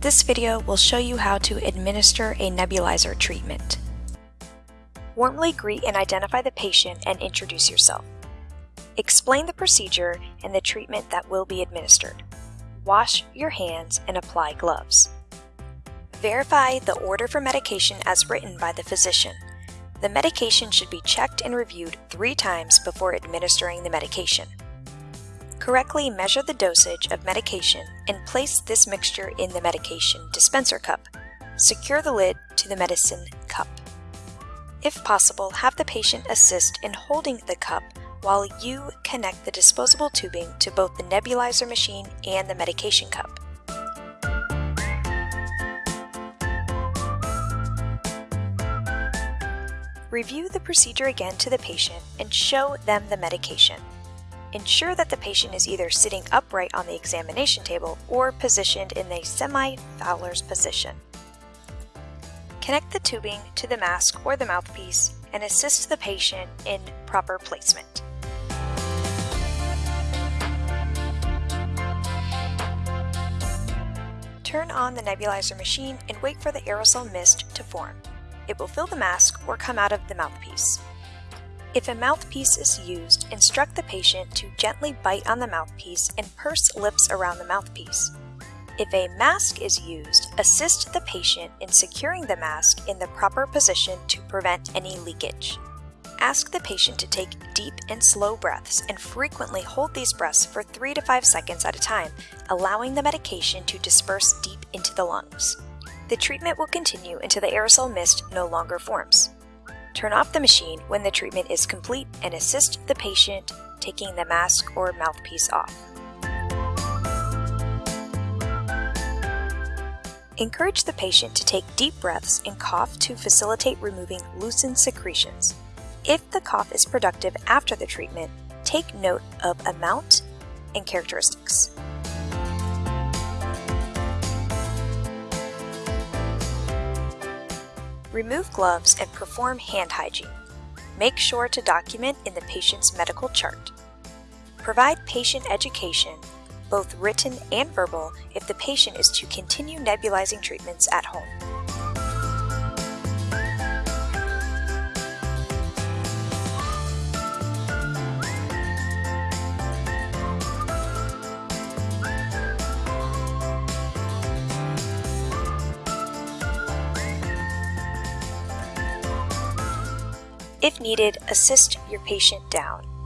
This video will show you how to administer a nebulizer treatment. Warmly greet and identify the patient and introduce yourself. Explain the procedure and the treatment that will be administered. Wash your hands and apply gloves. Verify the order for medication as written by the physician. The medication should be checked and reviewed three times before administering the medication. Correctly measure the dosage of medication and place this mixture in the medication dispenser cup. Secure the lid to the medicine cup. If possible, have the patient assist in holding the cup while you connect the disposable tubing to both the nebulizer machine and the medication cup. Review the procedure again to the patient and show them the medication. Ensure that the patient is either sitting upright on the examination table or positioned in a semi-Fowler's position. Connect the tubing to the mask or the mouthpiece and assist the patient in proper placement. Turn on the nebulizer machine and wait for the aerosol mist to form. It will fill the mask or come out of the mouthpiece. If a mouthpiece is used, instruct the patient to gently bite on the mouthpiece and purse lips around the mouthpiece. If a mask is used, assist the patient in securing the mask in the proper position to prevent any leakage. Ask the patient to take deep and slow breaths and frequently hold these breaths for 3 to 5 seconds at a time, allowing the medication to disperse deep into the lungs. The treatment will continue until the aerosol mist no longer forms. Turn off the machine when the treatment is complete and assist the patient taking the mask or mouthpiece off. Encourage the patient to take deep breaths and cough to facilitate removing loosened secretions. If the cough is productive after the treatment, take note of amount and characteristics. Remove gloves and perform hand hygiene. Make sure to document in the patient's medical chart. Provide patient education, both written and verbal, if the patient is to continue nebulizing treatments at home. If needed, assist your patient down.